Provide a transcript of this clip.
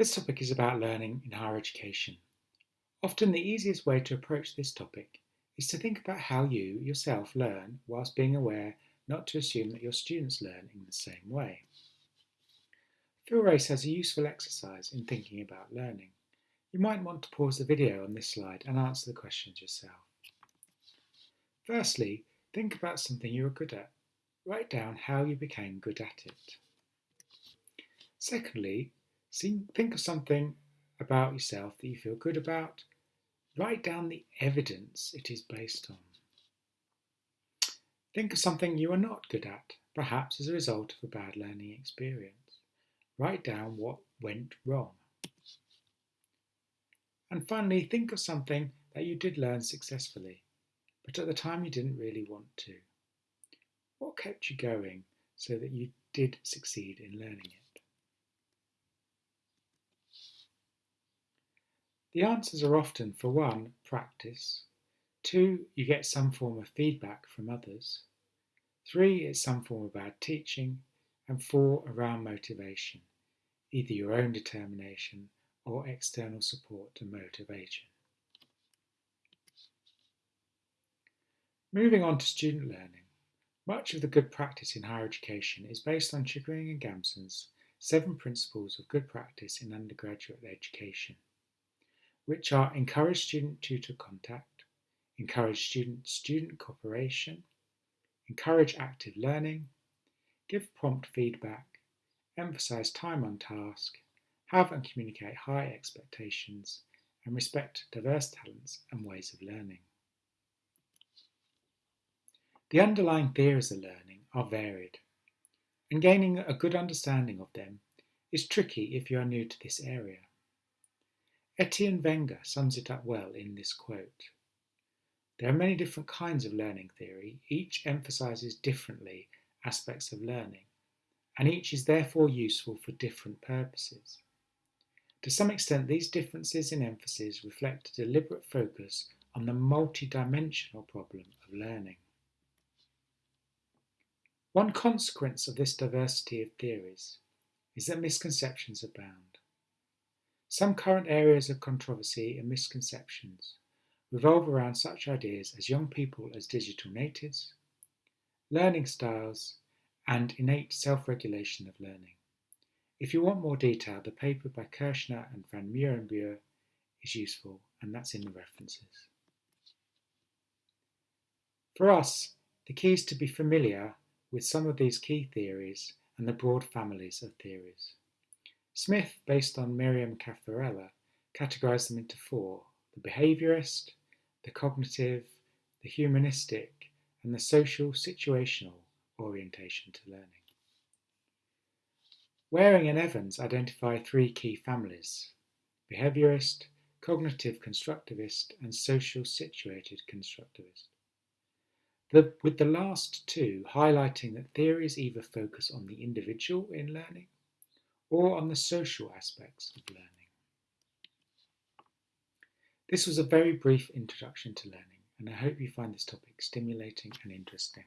This topic is about learning in higher education. Often the easiest way to approach this topic is to think about how you, yourself, learn whilst being aware not to assume that your students learn in the same way. Phil Race has a useful exercise in thinking about learning. You might want to pause the video on this slide and answer the questions yourself. Firstly, think about something you are good at. Write down how you became good at it. Secondly, think of something about yourself that you feel good about. Write down the evidence it is based on. Think of something you are not good at, perhaps as a result of a bad learning experience. Write down what went wrong. And finally, think of something that you did learn successfully, but at the time you didn't really want to. What kept you going so that you did succeed in learning it? The answers are often for one, practice, two, you get some form of feedback from others, three, it's some form of bad teaching, and four, around motivation, either your own determination or external support and motivation. Moving on to student learning, much of the good practice in higher education is based on Chickering and Gamson's seven principles of good practice in undergraduate education which are encourage student-tutor contact, encourage student-student cooperation, encourage active learning, give prompt feedback, emphasize time on task, have and communicate high expectations, and respect diverse talents and ways of learning. The underlying theories of learning are varied, and gaining a good understanding of them is tricky if you are new to this area. Etienne Wenger sums it up well in this quote. There are many different kinds of learning theory, each emphasises differently aspects of learning, and each is therefore useful for different purposes. To some extent, these differences in emphasis reflect a deliberate focus on the multidimensional problem of learning. One consequence of this diversity of theories is that misconceptions abound. Some current areas of controversy and misconceptions revolve around such ideas as young people as digital natives, learning styles, and innate self-regulation of learning. If you want more detail, the paper by Kirschner and van Merriënboer is useful, and that's in the references. For us, the key is to be familiar with some of these key theories and the broad families of theories. Smith, based on Merriam Caffarella, categorized them into four, the behaviorist, the cognitive, the humanistic, and the social situational orientation to learning. Waring and Evans identify three key families, behaviorist, cognitive constructivist, and social situated constructivist. The, with the last two highlighting that theories either focus on the individual in learning or on the social aspects of learning. This was a very brief introduction to learning, and I hope you find this topic stimulating and interesting.